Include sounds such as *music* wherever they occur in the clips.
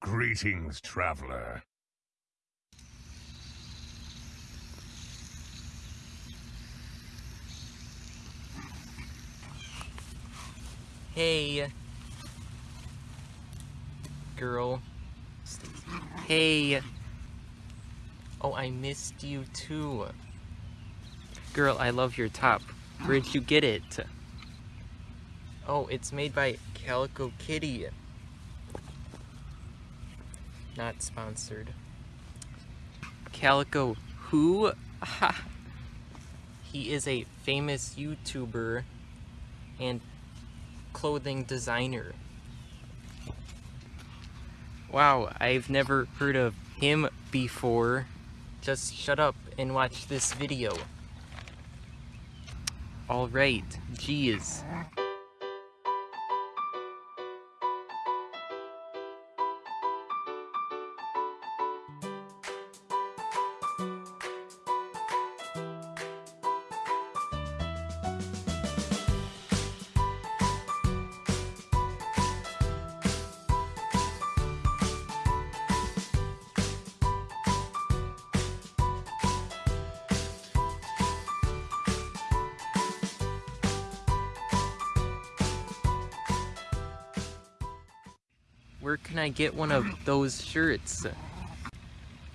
Greetings, traveler. Hey. Girl. Hey. Oh, I missed you too. Girl, I love your top. Where'd you get it? Oh, it's made by Calico Kitty. Not sponsored. Calico who? *laughs* he is a famous YouTuber and clothing designer. Wow, I've never heard of him before. Just shut up and watch this video. Alright, geez. Where can I get one of those shirts?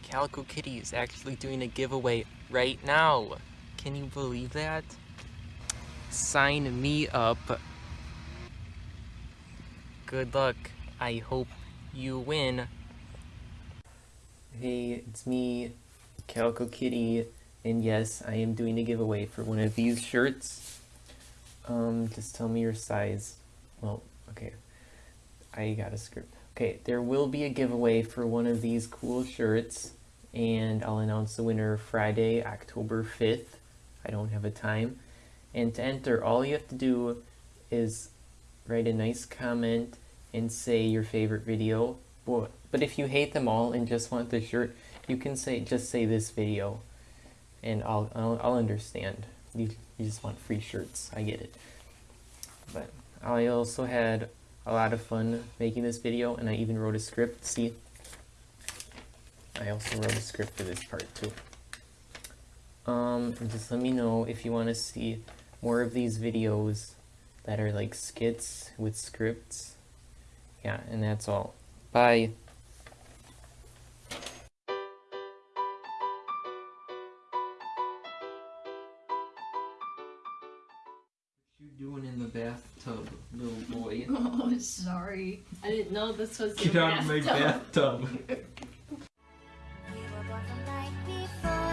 Calico Kitty is actually doing a giveaway right now. Can you believe that? Sign me up. Good luck. I hope you win. Hey, it's me, Calico Kitty, and yes, I am doing a giveaway for one of these shirts. Um, just tell me your size. Well, okay. I got a script. Okay, there will be a giveaway for one of these cool shirts, and I'll announce the winner Friday, October 5th. I don't have a time. And to enter, all you have to do is write a nice comment and say your favorite video. But if you hate them all and just want the shirt, you can say just say this video, and I'll I'll, I'll understand. You, you just want free shirts. I get it. But I also had a lot of fun making this video and I even wrote a script. See, I also wrote a script for this part too. Um, just let me know if you want to see more of these videos that are like skits with scripts. Yeah, and that's all. Bye. doing in the bathtub, little boy? *laughs* oh, sorry. I didn't know this was Get your out bathtub. of my bathtub. *laughs*